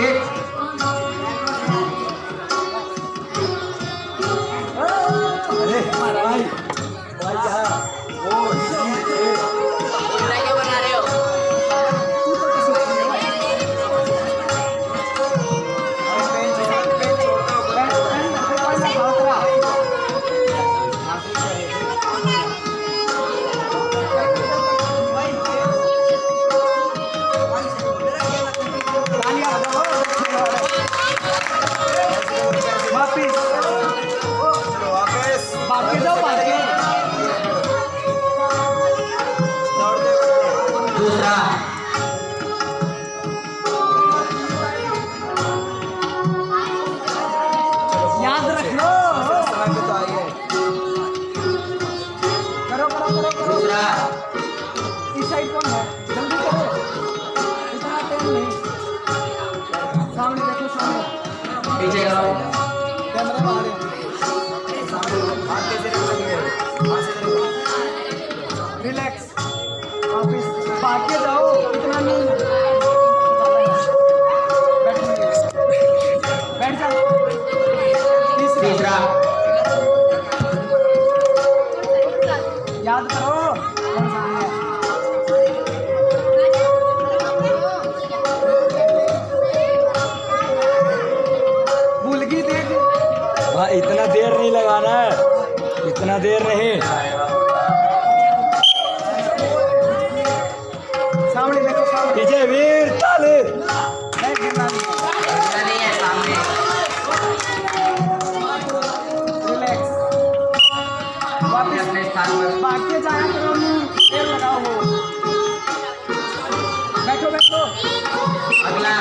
एक दूसरा। याद रख। लो करो करो करो करो। दूसरा। इस साइड कौन है? जल्दी करो। इतना टाइम नहीं। सामने देखो सामने। पीछे करो जाओ नहीं। बैठ जाओ तीसरा याद करो इतना देर नहीं लगाना है। इतना देर नहीं वापिस अपने स्थान पर बाकी जाया करो मुँह लगाओ हो बैठो बैठो अगला।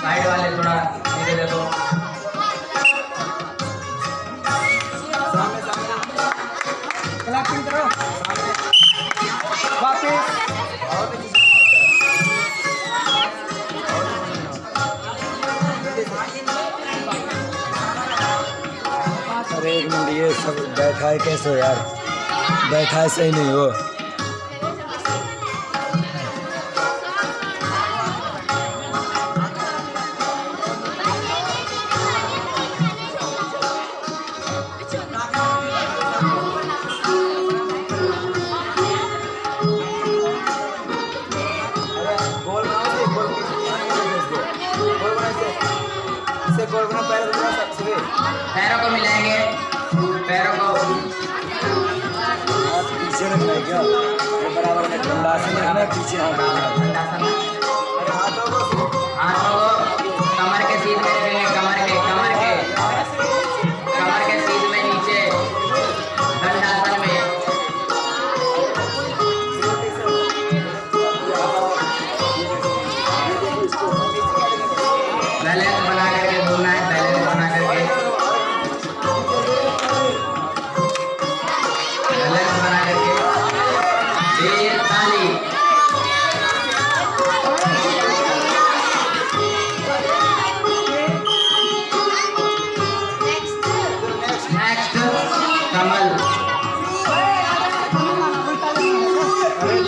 साइड वाले थोड़ा धीरे देखो। ये सब बैठा है कैसे यार? बैठा है सही नहीं हो। पैरों को मिलाएँगे। पैरों को। पीछे रखना है क्या बराबर में ठंडा से रखना है पीछे है। हाथों वापिस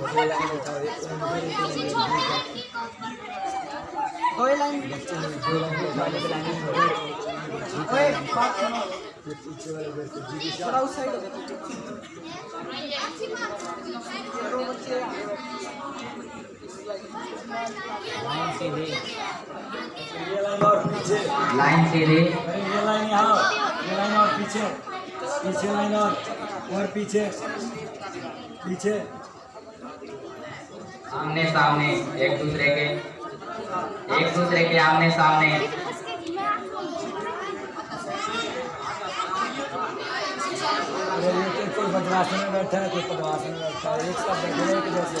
नाश्ता लाइन ओए बात सुनो थोड़ा उस साइड हो जाओ दो बच्चे आगे बैठे। ये लाइन और लाइन सीधी ये लाइन यहाँ ये लाइन और पीछे पीछे लाइन और और पीछे पीछे आमने सामने, एक दूसरे के, एक दूसरे के आमने सामने। तो कोई बदमाश में बैठा है, कोई बदमाश में बैठा है, एक साथ बैठे हैं जैसे।